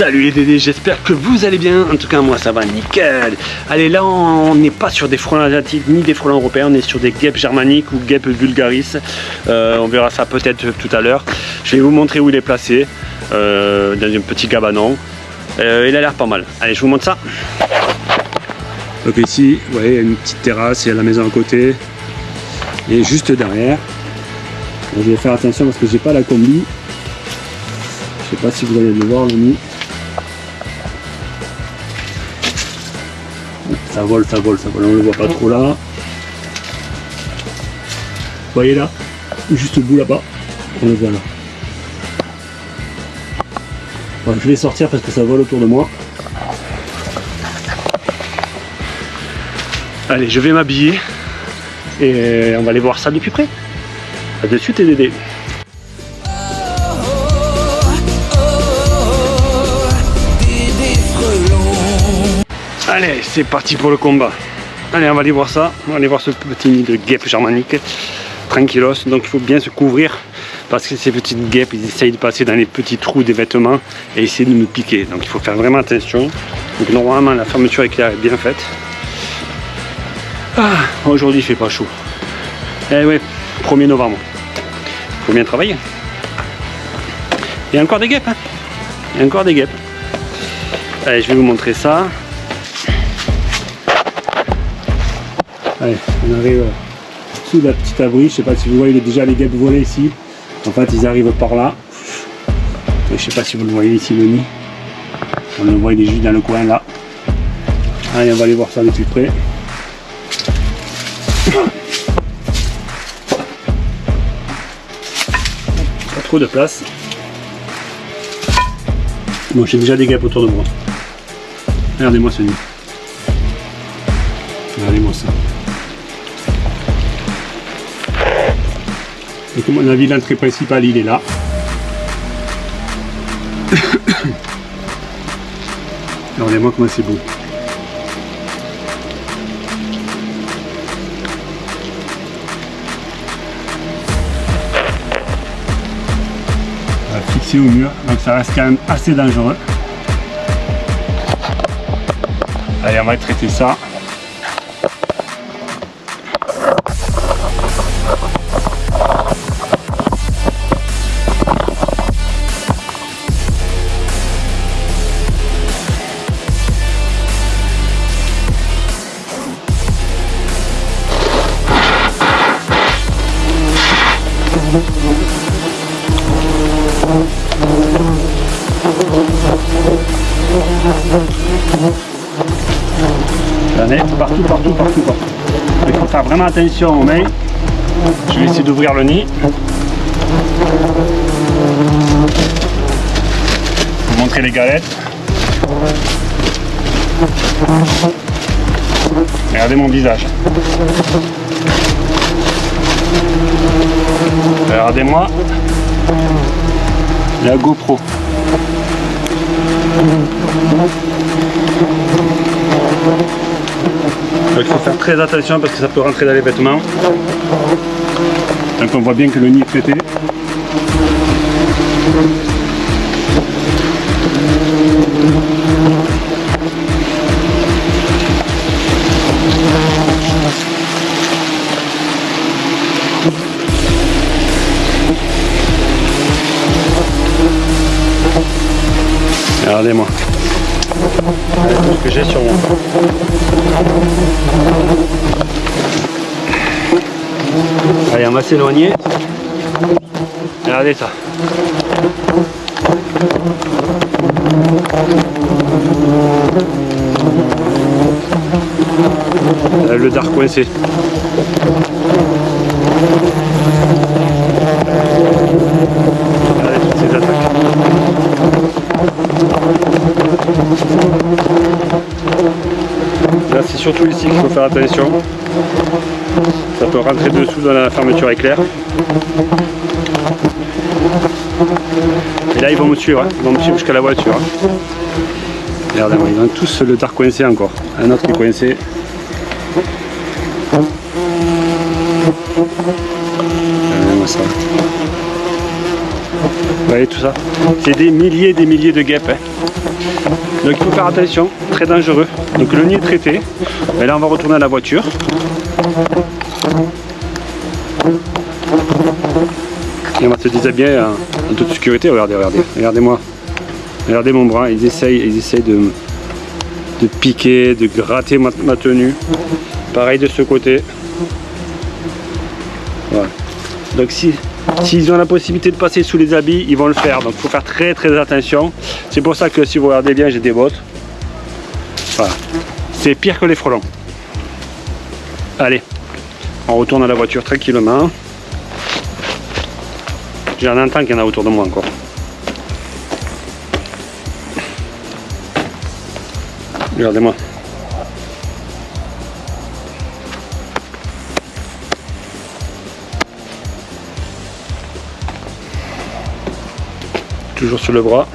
Salut les Dédés, j'espère que vous allez bien. En tout cas, moi ça va nickel. Allez, là on n'est pas sur des frelons asiatiques ni des frelons européens, on est sur des guêpes germaniques ou guêpes vulgaris. Euh, on verra ça peut-être tout à l'heure. Je vais vous montrer où il est placé, euh, dans un petit cabanon. Euh, il a l'air pas mal. Allez, je vous montre ça. Donc ici, vous voyez, il y a une petite terrasse, il y a la maison à côté. Et juste derrière, je vais faire attention parce que j'ai pas la combi. Je sais pas si vous allez le voir le. Ça vole, ça vole, ça vole, on le voit pas trop là. Vous voyez là Juste au bout là-bas, on le voit là. je vais sortir parce que ça vole autour de moi. Allez, je vais m'habiller et on va aller voir ça de plus près. A de suite et Dédé. Allez, c'est parti pour le combat. Allez, on va aller voir ça. On va aller voir ce petit nid de guêpe germanique. Tranquillos. Donc il faut bien se couvrir parce que ces petites guêpes, ils essayent de passer dans les petits trous des vêtements et essayer de nous piquer. Donc il faut faire vraiment attention. Donc normalement, la fermeture éclair est bien faite. Ah, aujourd'hui, il fait pas chaud. Eh ouais, 1er novembre. Il faut bien travailler. Il y a encore des guêpes. Hein. il y a encore des guêpes. Allez, je vais vous montrer ça. Allez, on arrive sous la petite abri. Je sais pas si vous voyez déjà les guêpes voler ici. En fait, ils arrivent par là. Je sais pas si vous le voyez ici, le nid. On le voit, juste dans le coin là. Allez, on va aller voir ça de plus près. Pas trop de place. Bon, j'ai déjà des guêpes autour de moi. Regardez-moi ce nid. Regardez-moi ça. Donc à mon avis l'entrée principale il est là. Regardez-moi comment c'est beau. fixé au mur, donc ça reste quand même assez dangereux. Allez on va traiter ça. Partout, partout, partout, partout. Il faut faire vraiment attention aux mains. Je vais essayer d'ouvrir le nid. Vous montrer les galettes. Regardez mon visage. Regardez-moi la GoPro. Il faut faire très attention parce que ça peut rentrer dans les vêtements. Donc on voit bien que le nid est traité. S'éloigner. Regardez ça. Le dark coincé. Regardez. Là c'est surtout ici qu'il faut faire attention. Ça peut rentrer dessous dans la fermeture éclair. Et là ils vont me suivre, hein. ils vont me suivre jusqu'à la voiture. Hein. Regardez, ils ont tous le dark coincé encore. Un autre qui est coincé. Regardez-moi ça. voyez tout ça? C'est des milliers et des milliers de guêpes. Hein. Donc il faut faire attention, très dangereux. Donc le nid est traité. Et là on va retourner à la voiture. Et on va se déshabiller en toute sécurité. Regardez, regardez, regardez-moi. Regardez mon bras, ils essayent, ils essayent de, de piquer, de gratter ma, tenue. Pareil de ce côté. Donc si S'ils ont la possibilité de passer sous les habits, ils vont le faire. Donc il faut faire très très attention. C'est pour ça que si vous regardez bien, j'ai des bottes. Voilà. C'est pire que les frelons. Allez, on retourne à la voiture tranquillement. J'en entends qu'il y en a autour de moi encore. Regardez-moi. toujours sur le bras.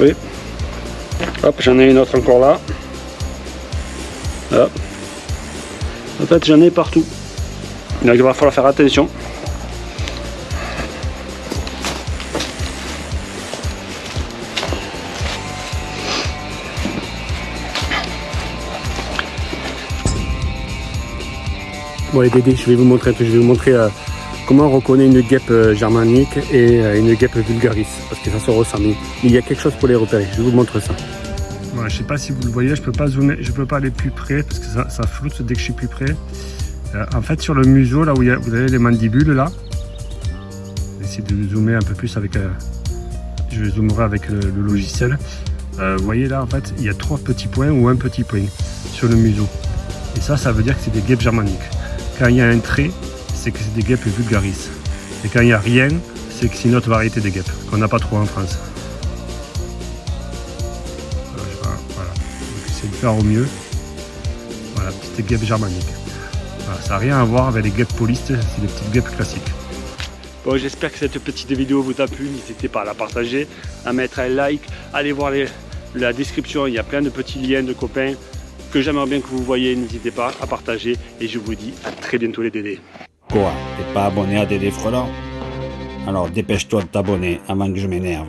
Oui. Hop, j'en ai une autre encore là. En fait, j'en ai partout. Donc il va falloir faire attention. Bon les Dédé, je vais vous montrer je vais vous montrer euh, comment on reconnaît une guêpe euh, germanique et euh, une guêpe vulgaris, parce que ça se ressemble. Il y a quelque chose pour les repérer, je vous montre ça. Je sais pas si vous le voyez, je peux pas zoomer, je peux pas aller plus près parce que ça, floute dès que je suis plus près. en fait sur le museau, là où vous avez les mandibules là, je vais essayer de zoomer un peu plus avec, je zoomerai avec le, le logiciel. vous voyez là en fait il y a trois petits points ou un petit point sur le museau. Et ça, ça veut dire que c'est des guêpes germaniques. Quand il y a un trait, c'est que c'est des guêpes vulgaris. Et quand il n'y a rien, c'est que c'est une autre variété de guêpes, qu'on n'a pas trop en France. Voilà, essayer de faire au mieux. Voilà, petite guêpe germanique. ça n'a rien à voir avec les guêpes polistes, c'est des petites guêpes classiques. Bon, j'espère que cette petite vidéo vous a plu. N'hésitez pas à la partager, à mettre un like, allez voir la description, il y a plein de petits liens de copains que j'aimerais bien que vous voyez, n'hésitez pas à partager et je vous dis à très bientôt les Dédés. Quoi T'es pas abonné à Dédé Frelant Alors dépêche-toi de t'abonner avant que je m'énerve.